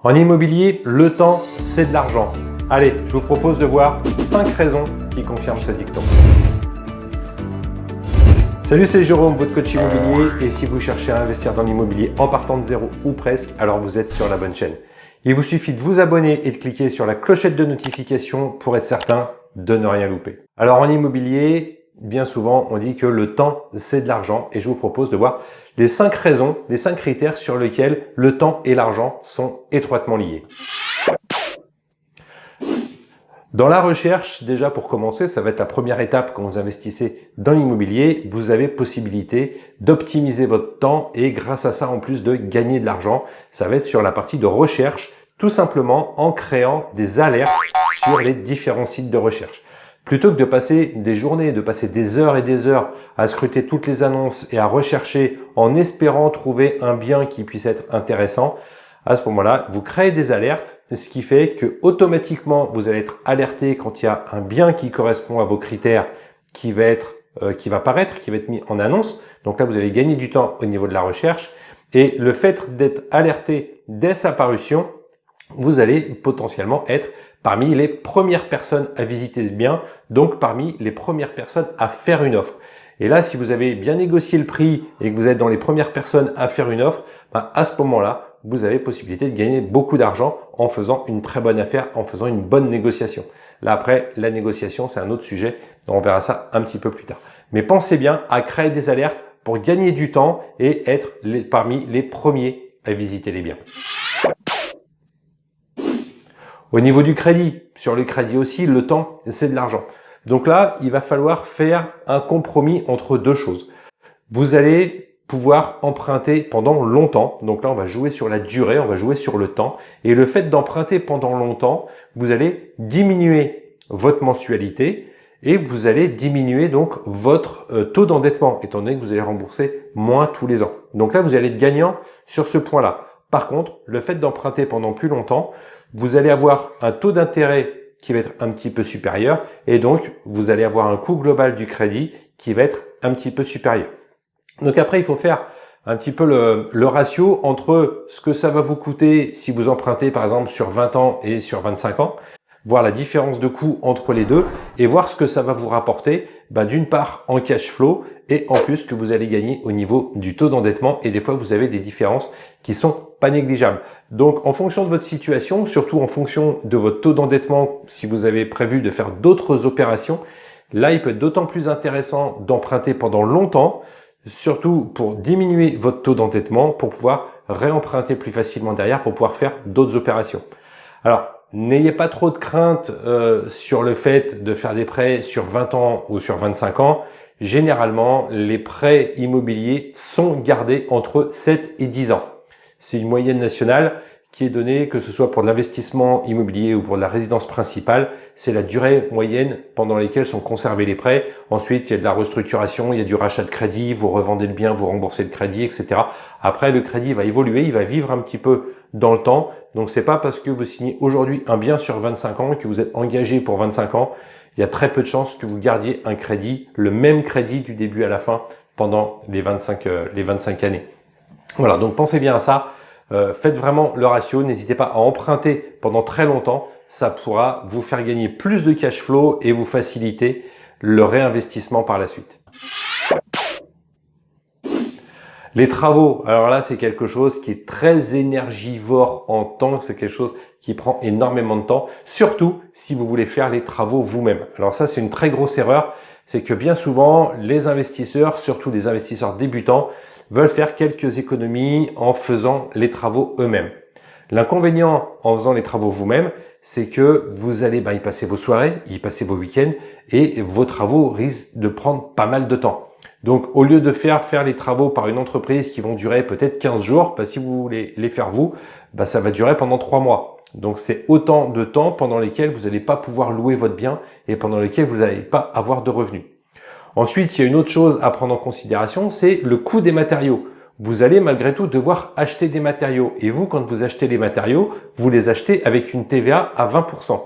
En immobilier, le temps, c'est de l'argent. Allez, je vous propose de voir 5 raisons qui confirment ce dicton. Salut, c'est Jérôme, votre coach immobilier. Et si vous cherchez à investir dans l'immobilier en partant de zéro ou presque, alors vous êtes sur la bonne chaîne. Il vous suffit de vous abonner et de cliquer sur la clochette de notification pour être certain de ne rien louper. Alors en immobilier, bien souvent, on dit que le temps, c'est de l'argent et je vous propose de voir les cinq raisons, les cinq critères sur lesquels le temps et l'argent sont étroitement liés. Dans la recherche, déjà pour commencer, ça va être la première étape quand vous investissez dans l'immobilier. Vous avez possibilité d'optimiser votre temps et grâce à ça, en plus de gagner de l'argent, ça va être sur la partie de recherche, tout simplement en créant des alertes sur les différents sites de recherche. Plutôt que de passer des journées, de passer des heures et des heures à scruter toutes les annonces et à rechercher en espérant trouver un bien qui puisse être intéressant, à ce moment-là, vous créez des alertes, ce qui fait que automatiquement vous allez être alerté quand il y a un bien qui correspond à vos critères qui va être euh, qui va paraître, qui va être mis en annonce. Donc là, vous allez gagner du temps au niveau de la recherche. Et le fait d'être alerté dès sa parution, vous allez potentiellement être parmi les premières personnes à visiter ce bien, donc parmi les premières personnes à faire une offre. Et là, si vous avez bien négocié le prix et que vous êtes dans les premières personnes à faire une offre, ben, à ce moment-là, vous avez possibilité de gagner beaucoup d'argent en faisant une très bonne affaire, en faisant une bonne négociation. Là, après, la négociation, c'est un autre sujet. On verra ça un petit peu plus tard. Mais pensez bien à créer des alertes pour gagner du temps et être parmi les premiers à visiter les biens. Au niveau du crédit, sur le crédit aussi, le temps, c'est de l'argent. Donc là, il va falloir faire un compromis entre deux choses. Vous allez pouvoir emprunter pendant longtemps. Donc là, on va jouer sur la durée, on va jouer sur le temps. Et le fait d'emprunter pendant longtemps, vous allez diminuer votre mensualité et vous allez diminuer donc votre euh, taux d'endettement, étant donné que vous allez rembourser moins tous les ans. Donc là, vous allez être gagnant sur ce point-là. Par contre, le fait d'emprunter pendant plus longtemps, vous allez avoir un taux d'intérêt qui va être un petit peu supérieur et donc vous allez avoir un coût global du crédit qui va être un petit peu supérieur. Donc après, il faut faire un petit peu le, ratio entre ce que ça va vous coûter si vous empruntez par exemple sur 20 ans et sur 25 ans voir la différence de coût entre les deux et voir ce que ça va vous rapporter bah, d'une part en cash flow et en plus que vous allez gagner au niveau du taux d'endettement et des fois vous avez des différences qui sont pas négligeables. Donc en fonction de votre situation, surtout en fonction de votre taux d'endettement, si vous avez prévu de faire d'autres opérations, là il peut être d'autant plus intéressant d'emprunter pendant longtemps, surtout pour diminuer votre taux d'endettement, pour pouvoir réemprunter plus facilement derrière, pour pouvoir faire d'autres opérations. Alors, N'ayez pas trop de crainte euh, sur le fait de faire des prêts sur 20 ans ou sur 25 ans. Généralement, les prêts immobiliers sont gardés entre 7 et 10 ans. C'est une moyenne nationale qui est donnée, que ce soit pour l'investissement immobilier ou pour la résidence principale. C'est la durée moyenne pendant laquelle sont conservés les prêts. Ensuite, il y a de la restructuration, il y a du rachat de crédit, vous revendez le bien, vous remboursez le crédit, etc. Après, le crédit va évoluer, il va vivre un petit peu dans le temps. Donc c'est pas parce que vous signez aujourd'hui un bien sur 25 ans que vous êtes engagé pour 25 ans. Il y a très peu de chances que vous gardiez un crédit, le même crédit du début à la fin pendant les 25, euh, les 25 années. Voilà, donc pensez bien à ça. Euh, faites vraiment le ratio. N'hésitez pas à emprunter pendant très longtemps. Ça pourra vous faire gagner plus de cash flow et vous faciliter le réinvestissement par la suite. Les travaux, alors là, c'est quelque chose qui est très énergivore en temps, c'est quelque chose qui prend énormément de temps, surtout si vous voulez faire les travaux vous-même. Alors ça, c'est une très grosse erreur, c'est que bien souvent, les investisseurs, surtout les investisseurs débutants, veulent faire quelques économies en faisant les travaux eux-mêmes. L'inconvénient en faisant les travaux vous-même, c'est que vous allez bah, y passer vos soirées, y passer vos week-ends et vos travaux risquent de prendre pas mal de temps. Donc, au lieu de faire faire les travaux par une entreprise qui vont durer peut-être 15 jours, bah, si vous voulez les faire vous, bah, ça va durer pendant 3 mois. Donc, c'est autant de temps pendant lesquels vous n'allez pas pouvoir louer votre bien et pendant lesquels vous n'allez pas avoir de revenus. Ensuite, il y a une autre chose à prendre en considération, c'est le coût des matériaux. Vous allez malgré tout devoir acheter des matériaux. Et vous, quand vous achetez les matériaux, vous les achetez avec une TVA à 20%.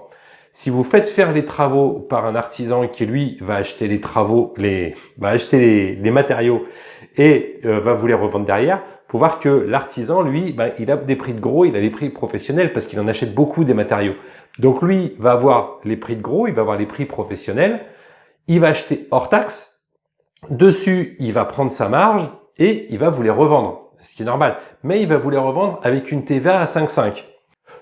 Si vous faites faire les travaux par un artisan qui lui va acheter les travaux, les va acheter les, matériaux et euh, va vous les revendre derrière, faut voir que l'artisan, lui, ben, il a des prix de gros, il a des prix professionnels parce qu'il en achète beaucoup des matériaux. Donc lui va avoir les prix de gros, il va avoir les prix professionnels, il va acheter hors taxe, dessus il va prendre sa marge et il va vous les revendre, ce qui est normal. Mais il va vous les revendre avec une TVA à 5,5.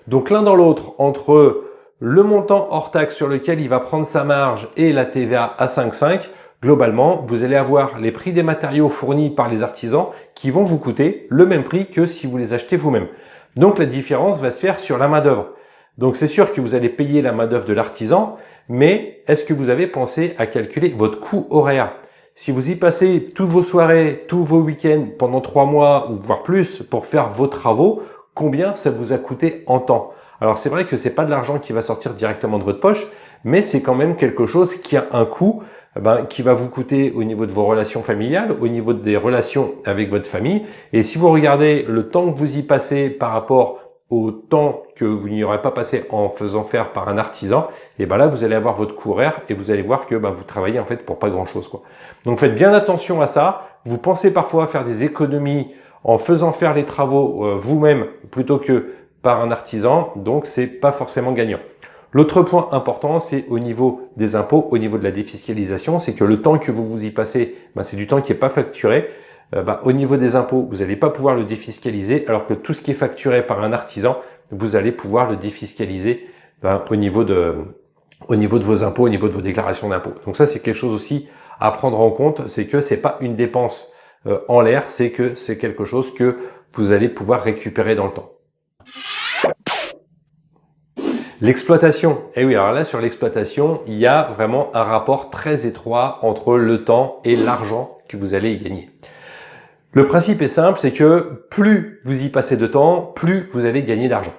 Donc l'un dans l'autre, entre le montant hors taxe sur lequel il va prendre sa marge et la TVA à 5,5, Globalement, vous allez avoir les prix des matériaux fournis par les artisans qui vont vous coûter le même prix que si vous les achetez vous-même. Donc la différence va se faire sur la main d'œuvre. Donc c'est sûr que vous allez payer la main d'œuvre de l'artisan, mais est-ce que vous avez pensé à calculer votre coût horaire? Si vous y passez toutes vos soirées, tous vos week-ends pendant trois mois ou voire plus pour faire vos travaux, combien ça vous a coûté en temps? Alors c'est vrai que c'est pas de l'argent qui va sortir directement de votre poche, mais c'est quand même quelque chose qui a un coût eh ben, qui va vous coûter au niveau de vos relations familiales, au niveau des relations avec votre famille. Et si vous regardez le temps que vous y passez par rapport au temps que vous n'y aurez pas passé en faisant faire par un artisan, et ben là vous allez avoir votre coût horaire et vous allez voir que ben, vous travaillez en fait pour pas grand chose quoi. Donc faites bien attention à ça. Vous pensez parfois faire des économies en faisant faire les travaux euh, vous-même plutôt que par un artisan, donc c'est pas forcément gagnant. L'autre point important, c'est au niveau des impôts, au niveau de la défiscalisation, c'est que le temps que vous vous y passez, ben, c'est du temps qui n'est pas facturé. Euh, ben, au niveau des impôts, vous n'allez pas pouvoir le défiscaliser, alors que tout ce qui est facturé par un artisan, vous allez pouvoir le défiscaliser ben, au, niveau de, au niveau de vos impôts, au niveau de vos déclarations d'impôts. Donc ça, c'est quelque chose aussi à prendre en compte, c'est que c'est pas une dépense euh, en l'air, c'est que c'est quelque chose que vous allez pouvoir récupérer dans le temps. L'exploitation. Eh oui, alors là, sur l'exploitation, il y a vraiment un rapport très étroit entre le temps et l'argent que vous allez y gagner. Le principe est simple, c'est que plus vous y passez de temps, plus vous allez gagner d'argent.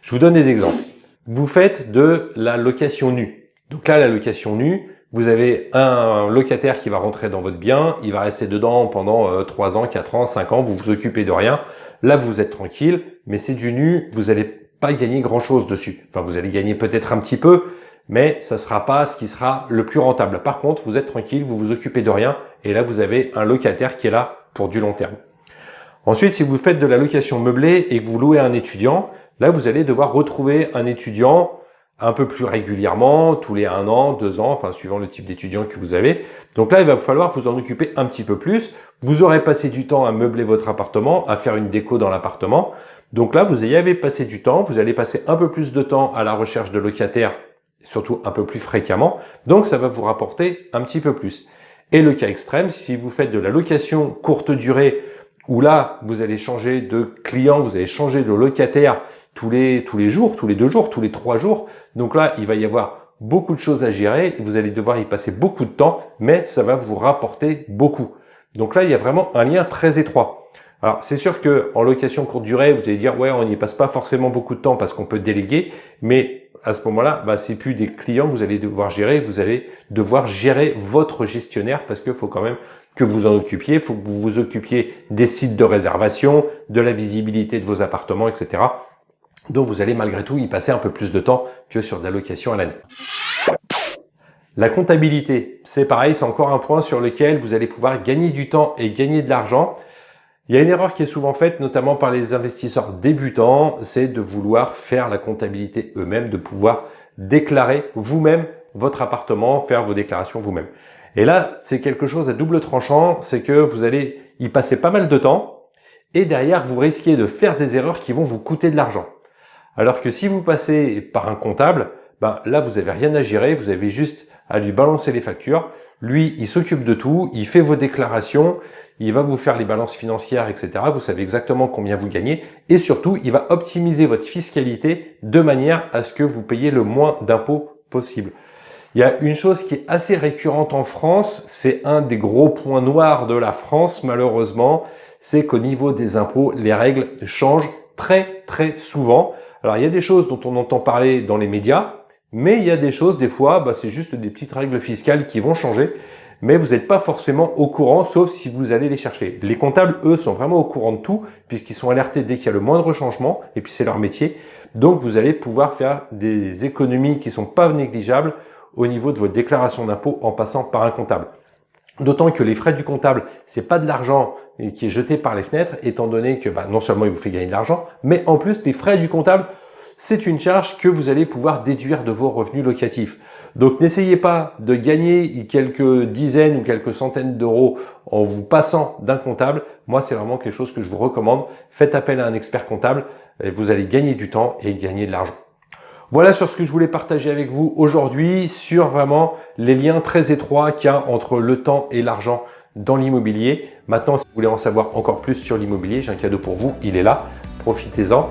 Je vous donne des exemples. Vous faites de la location nue. Donc là, la location nue, vous avez un locataire qui va rentrer dans votre bien, il va rester dedans pendant 3 euh, ans, 4 ans, 5 ans, vous vous occupez de rien. Là, vous êtes tranquille, mais c'est du nu, vous allez pas gagner grand chose dessus. Enfin, vous allez gagner peut-être un petit peu, mais ça sera pas ce qui sera le plus rentable. Par contre, vous êtes tranquille, vous vous occupez de rien, et là, vous avez un locataire qui est là pour du long terme. Ensuite, si vous faites de la location meublée et que vous louez un étudiant, là, vous allez devoir retrouver un étudiant un peu plus régulièrement, tous les un an, deux ans, enfin suivant le type d'étudiant que vous avez. Donc là, il va falloir vous en occuper un petit peu plus. Vous aurez passé du temps à meubler votre appartement, à faire une déco dans l'appartement. Donc là, vous y avez passé du temps, vous allez passer un peu plus de temps à la recherche de locataires, surtout un peu plus fréquemment, donc ça va vous rapporter un petit peu plus. Et le cas extrême, si vous faites de la location courte durée, où là, vous allez changer de client, vous allez changer de locataire tous les, tous les jours, tous les deux jours, tous les trois jours, donc là, il va y avoir beaucoup de choses à gérer, vous allez devoir y passer beaucoup de temps, mais ça va vous rapporter beaucoup. Donc là, il y a vraiment un lien très étroit. Alors c'est sûr que en location courte durée, vous allez dire ouais, on n'y passe pas forcément beaucoup de temps parce qu'on peut déléguer, mais à ce moment-là, bah, c'est plus des clients que vous allez devoir gérer, vous allez devoir gérer votre gestionnaire parce qu'il faut quand même que vous en occupiez, faut que vous vous occupiez des sites de réservation, de la visibilité de vos appartements, etc. Donc vous allez malgré tout y passer un peu plus de temps que sur de la location à l'année. La comptabilité, c'est pareil, c'est encore un point sur lequel vous allez pouvoir gagner du temps et gagner de l'argent. Il y a une erreur qui est souvent faite, notamment par les investisseurs débutants, c'est de vouloir faire la comptabilité eux-mêmes, de pouvoir déclarer vous-même votre appartement, faire vos déclarations vous-même. Et là, c'est quelque chose à double tranchant, c'est que vous allez y passer pas mal de temps et derrière, vous risquez de faire des erreurs qui vont vous coûter de l'argent. Alors que si vous passez par un comptable, ben là, vous n'avez rien à gérer, vous avez juste à lui balancer les factures. Lui, il s'occupe de tout, il fait vos déclarations, il va vous faire les balances financières, etc. Vous savez exactement combien vous gagnez et surtout, il va optimiser votre fiscalité de manière à ce que vous payez le moins d'impôts possible. Il y a une chose qui est assez récurrente en France, c'est un des gros points noirs de la France malheureusement, c'est qu'au niveau des impôts, les règles changent très très souvent. Alors il y a des choses dont on entend parler dans les médias, mais il y a des choses, des fois, bah, c'est juste des petites règles fiscales qui vont changer mais vous n'êtes pas forcément au courant, sauf si vous allez les chercher. Les comptables, eux, sont vraiment au courant de tout, puisqu'ils sont alertés dès qu'il y a le moindre changement, et puis c'est leur métier. Donc, vous allez pouvoir faire des économies qui sont pas négligeables au niveau de votre déclaration d'impôt en passant par un comptable. D'autant que les frais du comptable, c'est pas de l'argent qui est jeté par les fenêtres, étant donné que bah, non seulement il vous fait gagner de l'argent, mais en plus les frais du comptable, c'est une charge que vous allez pouvoir déduire de vos revenus locatifs. Donc n'essayez pas de gagner quelques dizaines ou quelques centaines d'euros en vous passant d'un comptable. Moi, c'est vraiment quelque chose que je vous recommande. Faites appel à un expert comptable et vous allez gagner du temps et gagner de l'argent. Voilà sur ce que je voulais partager avec vous aujourd'hui sur vraiment les liens très étroits qu'il y a entre le temps et l'argent dans l'immobilier. Maintenant, si vous voulez en savoir encore plus sur l'immobilier, j'ai un cadeau pour vous, il est là, profitez-en.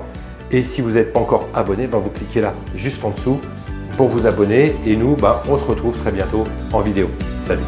Et si vous n'êtes pas encore abonné, ben vous cliquez là juste en dessous pour vous abonner. Et nous, ben, on se retrouve très bientôt en vidéo. Salut